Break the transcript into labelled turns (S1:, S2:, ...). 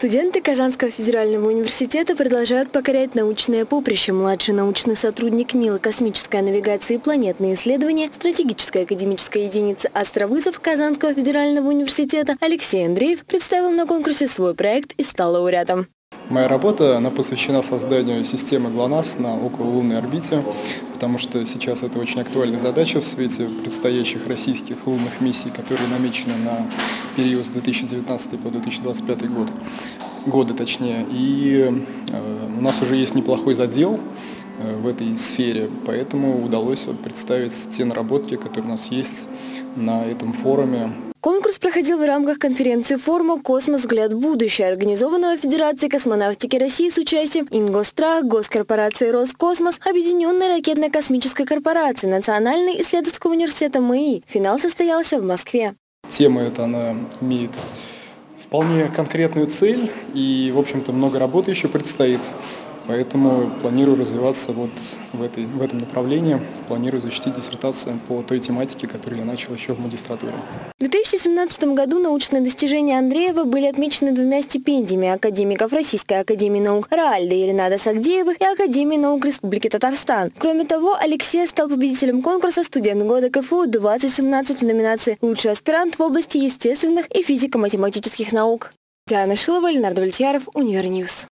S1: Студенты Казанского федерального университета продолжают покорять научное поприще. Младший научный сотрудник НИЛа «Космическая навигация и планетные исследования» стратегическая академическая единица «Островызов» Казанского федерального университета Алексей Андреев представил на конкурсе свой проект и стал лауреатом.
S2: Моя работа она посвящена созданию системы ГЛОНАСС на окололунной орбите, потому что сейчас это очень актуальная задача в свете предстоящих российских лунных миссий, которые намечены на период с 2019 по 2025 год, годы точнее. И э, у нас уже есть неплохой задел э, в этой сфере, поэтому удалось вот представить те наработки, которые у нас есть на этом форуме
S1: Конкурс проходил в рамках конференции форума «Космос. Взгляд в будущее», организованного Федерацией космонавтики России с участием Ингосстрах, Госкорпорации «Роскосмос», Объединенной ракетно-космической корпорации, Национальный исследовательского университета МАИ. Финал состоялся в Москве.
S2: Тема эта, она имеет вполне конкретную цель, и, в общем-то, много работы еще предстоит. Поэтому планирую развиваться вот в, этой, в этом направлении, планирую защитить диссертацию по той тематике, которую я начал еще в магистратуре.
S1: В 2017 году научные достижения Андреева были отмечены двумя стипендиями академиков Российской академии наук Раальда и Ренада Сагдеевых и Академии наук Республики Татарстан. Кроме того, Алексей стал победителем конкурса «Студент года КФУ 2017» в номинации «Лучший аспирант в области естественных и физико-математических наук». Диана Шилова, Ленардо Вольтьяров, Универньюз.